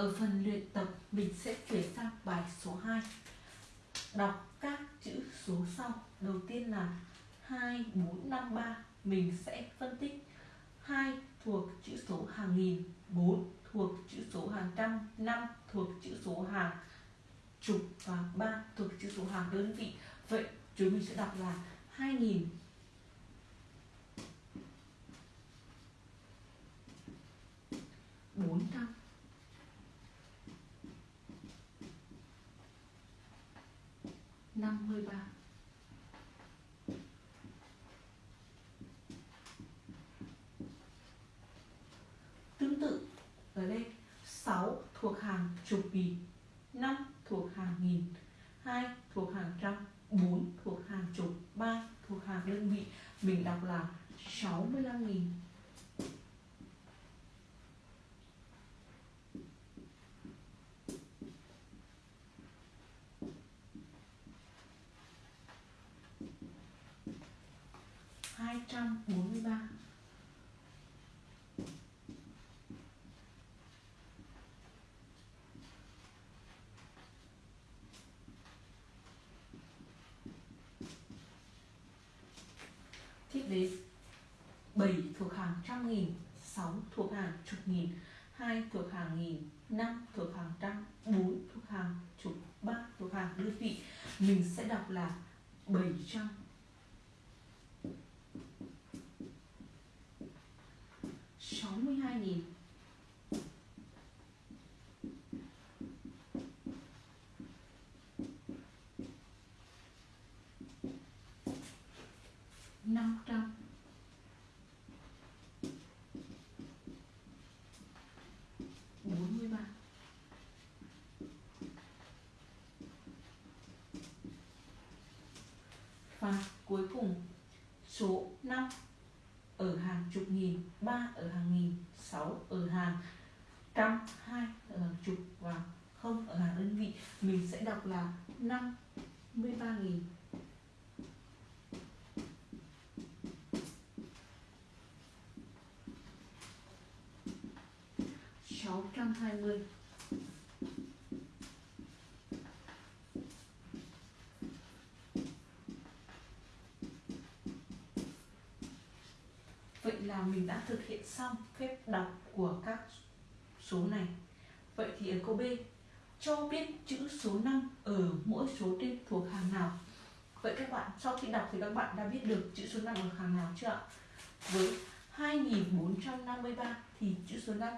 Ở phần luyện tập mình sẽ chuyển sang bài số 2 Đọc các chữ số sau. Đầu tiên là 2, 4, 5, 3 Mình sẽ phân tích 2 thuộc chữ số hàng nghìn 4 thuộc chữ số hàng trăm 5 thuộc chữ số hàng chục Và 3 thuộc chữ số hàng đơn vị. Vậy chúng mình sẽ đọc là 2000 400 53 Tương tự, ở đây 6 thuộc hàng chục nghìn 5 thuộc hàng nghìn 2 thuộc hàng trăm 4 thuộc hàng chục 3 thuộc hàng đơn vị. Mình đọc là 65.000 143 Tiếp đến 7 thuộc hàng trăm nghìn 6 thuộc hàng chục nghìn 2 thuộc hàng nghìn 5 thuộc hàng trăm 4 thuộc hàng chục 3 thuộc hàng đơn vị Mình sẽ đọc là 700 62 nghìn. năm trăm. bốn mươi ba. Và cuối cùng số 5 ở hàng chục nghìn 3 ở hàng nghìn 6 ở hàng trăm 2 ở hàng chục và không ở hàng đơn vị. Mình sẽ đọc là 53 nghìn sáu trăm hai mươi Vậy là mình đã thực hiện xong phép đọc của các số này Vậy thì ở câu B, Cho biết chữ số 5 ở mỗi số trên thuộc hàng nào Vậy các bạn, sau khi đọc thì các bạn đã biết được chữ số 5 ở hàng nào chưa ạ? Với 2453 thì chữ số 5